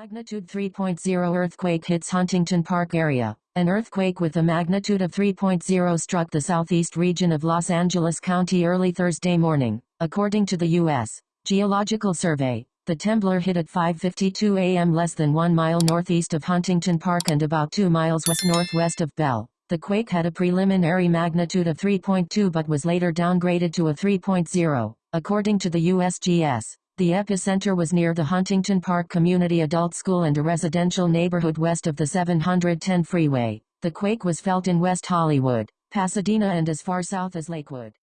Magnitude 3.0 earthquake hits Huntington Park area. An earthquake with a magnitude of 3.0 struck the southeast region of Los Angeles County early Thursday morning, according to the U.S. Geological Survey. The temblor hit at 5.52 a.m. less than one mile northeast of Huntington Park and about two miles west-northwest of Bell. The quake had a preliminary magnitude of 3.2 but was later downgraded to a 3.0, according to the USGS. The epicenter was near the Huntington Park Community Adult School and a residential neighborhood west of the 710 freeway. The quake was felt in West Hollywood, Pasadena and as far south as Lakewood.